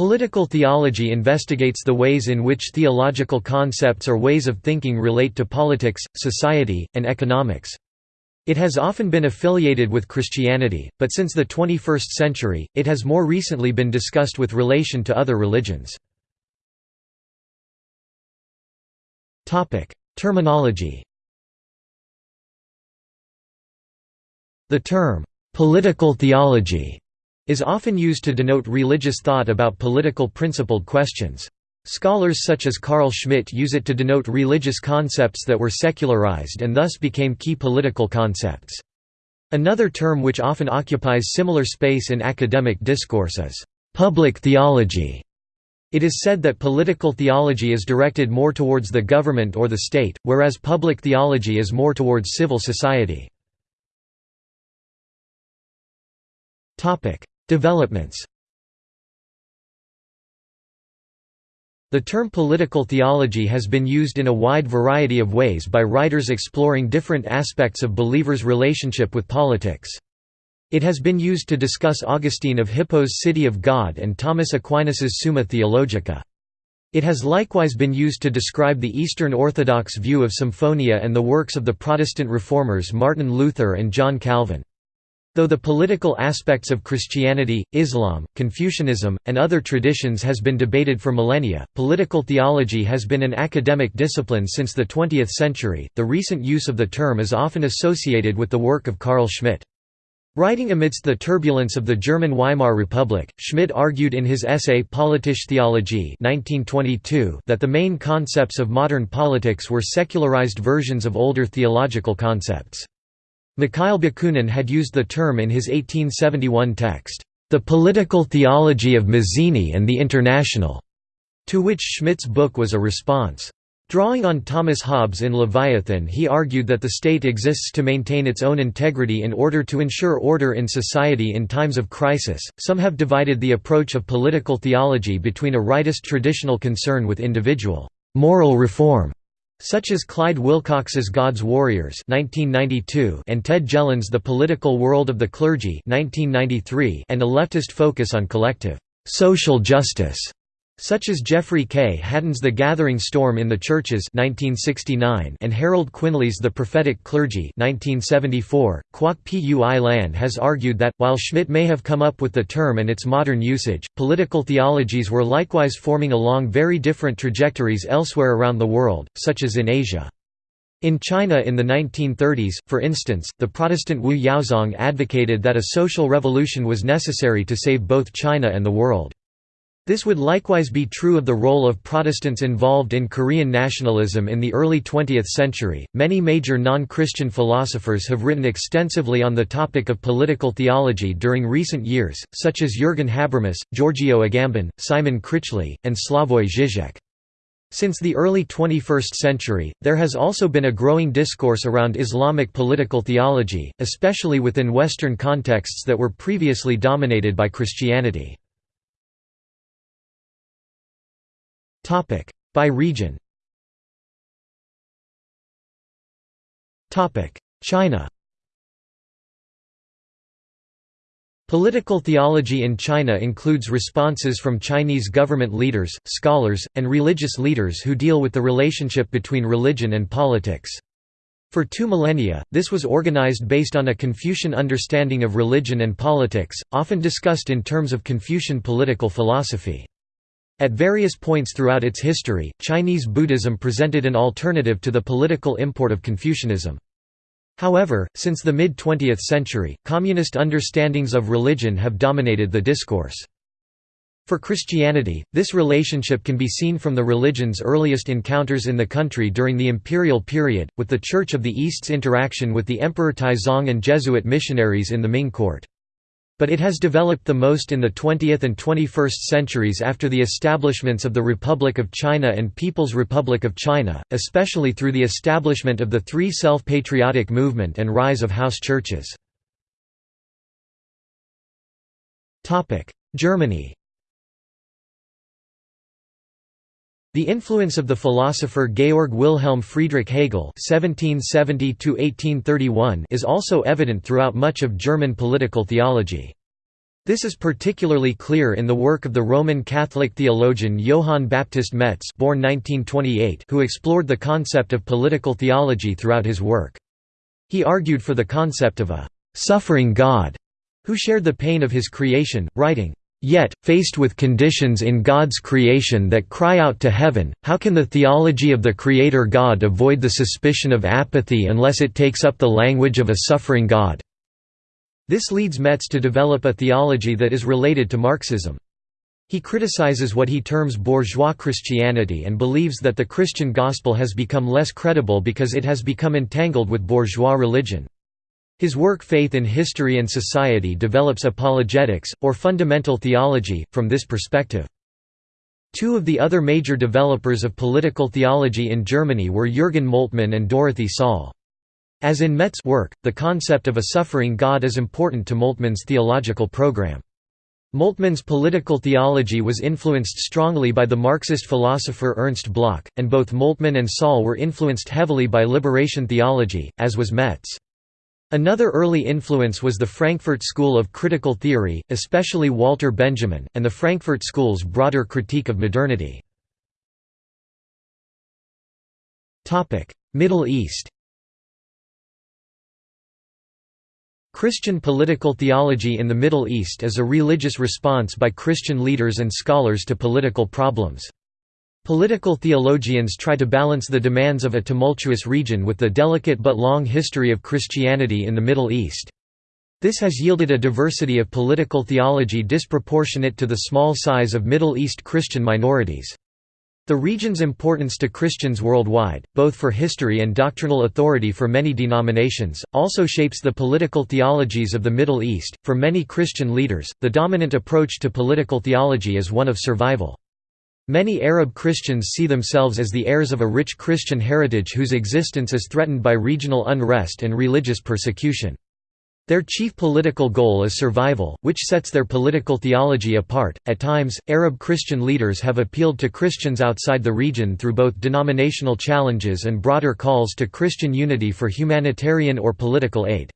Political theology investigates the ways in which theological concepts or ways of thinking relate to politics, society, and economics. It has often been affiliated with Christianity, but since the 21st century, it has more recently been discussed with relation to other religions. Terminology The term, "'political theology' is often used to denote religious thought about political principled questions. Scholars such as Carl Schmitt use it to denote religious concepts that were secularized and thus became key political concepts. Another term which often occupies similar space in academic discourse is «public theology». It is said that political theology is directed more towards the government or the state, whereas public theology is more towards civil society. Developments The term political theology has been used in a wide variety of ways by writers exploring different aspects of believers' relationship with politics. It has been used to discuss Augustine of Hippo's City of God and Thomas Aquinas's Summa Theologica. It has likewise been used to describe the Eastern Orthodox view of symphonia and the works of the Protestant reformers Martin Luther and John Calvin. Though the political aspects of Christianity, Islam, Confucianism, and other traditions has been debated for millennia, political theology has been an academic discipline since the 20th century. The recent use of the term is often associated with the work of Carl Schmitt. Writing amidst the turbulence of the German Weimar Republic, Schmitt argued in his essay Politische Theologie 1922 that the main concepts of modern politics were secularized versions of older theological concepts. Mikhail Bakunin had used the term in his 1871 text, "'The Political Theology of Mazzini and the International", to which Schmitt's book was a response. Drawing on Thomas Hobbes in Leviathan he argued that the state exists to maintain its own integrity in order to ensure order in society in times of crisis. Some have divided the approach of political theology between a rightist traditional concern with individual moral reform such as Clyde Wilcox's God's Warriors (1992) and Ted Jelen's The Political World of the Clergy (1993), and a leftist focus on collective social justice such as Jeffrey K. Hadden's The Gathering Storm in the Churches 1969 and Harold Quinley's The Prophetic Clergy 1974. Kwok Pui-lan has argued that, while Schmitt may have come up with the term and its modern usage, political theologies were likewise forming along very different trajectories elsewhere around the world, such as in Asia. In China in the 1930s, for instance, the Protestant Wu Yaozong advocated that a social revolution was necessary to save both China and the world. This would likewise be true of the role of Protestants involved in Korean nationalism in the early 20th century. Many major non Christian philosophers have written extensively on the topic of political theology during recent years, such as Jürgen Habermas, Giorgio Agamben, Simon Critchley, and Slavoj Žižek. Since the early 21st century, there has also been a growing discourse around Islamic political theology, especially within Western contexts that were previously dominated by Christianity. By region. China. Political theology in China includes responses from Chinese government leaders, scholars, and religious leaders who deal with the relationship between religion and politics. For two millennia, this was organized based on a Confucian understanding of religion and politics, often discussed in terms of Confucian political philosophy. At various points throughout its history, Chinese Buddhism presented an alternative to the political import of Confucianism. However, since the mid-20th century, communist understandings of religion have dominated the discourse. For Christianity, this relationship can be seen from the religion's earliest encounters in the country during the imperial period, with the Church of the East's interaction with the Emperor Taizong and Jesuit missionaries in the Ming court but it has developed the most in the 20th and 21st centuries after the establishments of the Republic of China and People's Republic of China, especially through the establishment of the Three Self-Patriotic Movement and rise of house churches. Germany The influence of the philosopher Georg Wilhelm Friedrich Hegel (1770–1831) is also evident throughout much of German political theology. This is particularly clear in the work of the Roman Catholic theologian Johann Baptist Metz born 1928 who explored the concept of political theology throughout his work. He argued for the concept of a «suffering God» who shared the pain of his creation, writing, Yet, faced with conditions in God's creation that cry out to heaven, how can the theology of the Creator God avoid the suspicion of apathy unless it takes up the language of a suffering God? This leads Metz to develop a theology that is related to Marxism. He criticizes what he terms bourgeois Christianity and believes that the Christian gospel has become less credible because it has become entangled with bourgeois religion. His work Faith in History and Society develops apologetics, or fundamental theology, from this perspective. Two of the other major developers of political theology in Germany were Jürgen Moltmann and Dorothee Sölle. As in Metz's work, the concept of a suffering God is important to Moltmann's theological program. Moltmann's political theology was influenced strongly by the Marxist philosopher Ernst Bloch, and both Moltmann and Sölle were influenced heavily by liberation theology, as was Metz. Another early influence was the Frankfurt School of Critical Theory, especially Walter Benjamin, and the Frankfurt School's broader critique of modernity. Middle East Christian political theology in the Middle East is a religious response by Christian leaders and scholars to political problems. Political theologians try to balance the demands of a tumultuous region with the delicate but long history of Christianity in the Middle East. This has yielded a diversity of political theology disproportionate to the small size of Middle East Christian minorities. The region's importance to Christians worldwide, both for history and doctrinal authority for many denominations, also shapes the political theologies of the Middle East. For many Christian leaders, the dominant approach to political theology is one of survival. Many Arab Christians see themselves as the heirs of a rich Christian heritage whose existence is threatened by regional unrest and religious persecution. Their chief political goal is survival, which sets their political theology apart. At times, Arab Christian leaders have appealed to Christians outside the region through both denominational challenges and broader calls to Christian unity for humanitarian or political aid.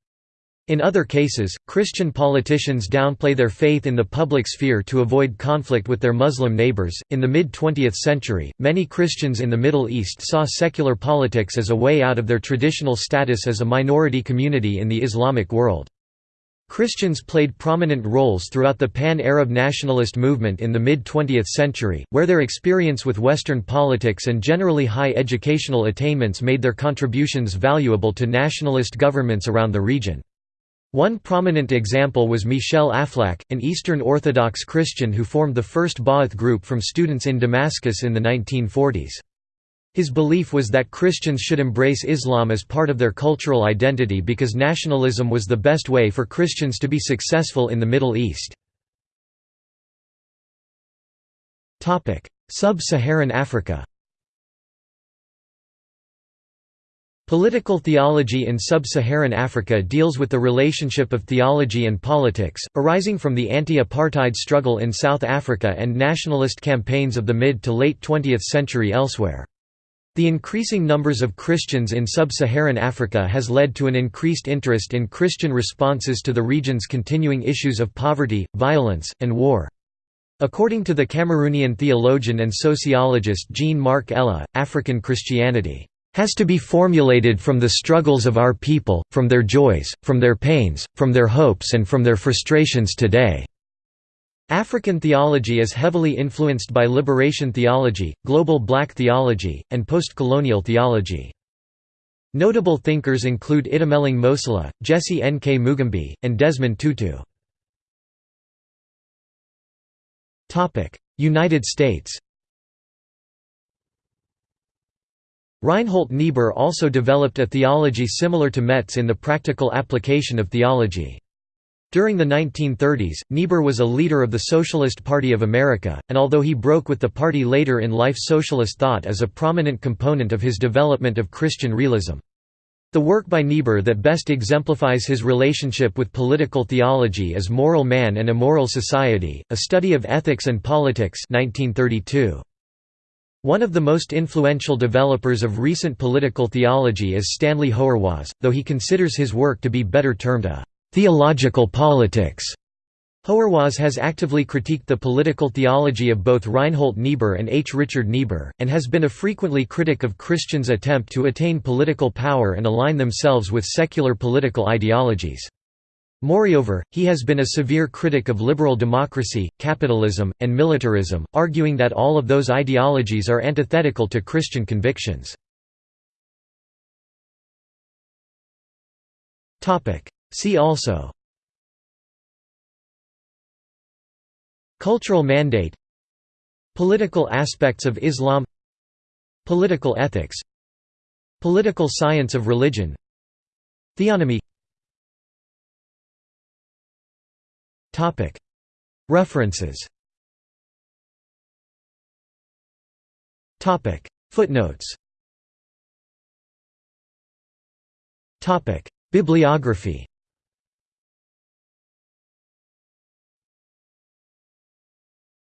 In other cases, Christian politicians downplay their faith in the public sphere to avoid conflict with their Muslim neighbors. In the mid 20th century, many Christians in the Middle East saw secular politics as a way out of their traditional status as a minority community in the Islamic world. Christians played prominent roles throughout the pan-Arab nationalist movement in the mid-20th century, where their experience with Western politics and generally high educational attainments made their contributions valuable to nationalist governments around the region. One prominent example was Michel Aflaq, an Eastern Orthodox Christian who formed the first Ba'ath group from students in Damascus in the 1940s. His belief was that Christians should embrace Islam as part of their cultural identity because nationalism was the best way for Christians to be successful in the Middle East. Sub-Saharan Africa Political theology in sub-Saharan Africa deals with the relationship of theology and politics, arising from the anti-apartheid struggle in South Africa and nationalist campaigns of the mid to late 20th century elsewhere. The increasing numbers of Christians in sub-Saharan Africa has led to an increased interest in Christian responses to the region's continuing issues of poverty, violence, and war. According to the Cameroonian theologian and sociologist Jean-Marc Éla, African Christianity has to be formulated from the struggles of our people, from their joys, from their pains, from their hopes and from their frustrations today." African theology is heavily influenced by liberation theology, global black theology, and post-colonial theology. Notable thinkers include Itumeleng Mosala, Jesse N. K. Mugambi, and Desmond Tutu. United States Reinhold Niebuhr also developed a theology similar to Metz in the practical application of theology. During the 1930s, Niebuhr was a leader of the Socialist Party of America, and although he broke with the party later in life socialist thought is a prominent component of his development of Christian realism. The work by Niebuhr that best exemplifies his relationship with political theology is Moral Man and Immoral Society, a study of ethics and politics 1932. One of the most influential developers of recent political theology is Stanley Hauerwas, though he considers his work to be better termed a «theological politics». Hauerwas has actively critiqued the political theology of both Reinhold Niebuhr and H. Richard Niebuhr, and has been a frequently critic of Christians' attempt to attain political power and align themselves with secular political ideologies. Moreover, he has been a severe critic of liberal democracy, capitalism, and militarism, arguing that all of those ideologies are antithetical to Christian convictions. See also Cultural mandate Political aspects of Islam Political ethics Political science of religion Theonomy References. Footnotes. Bibliography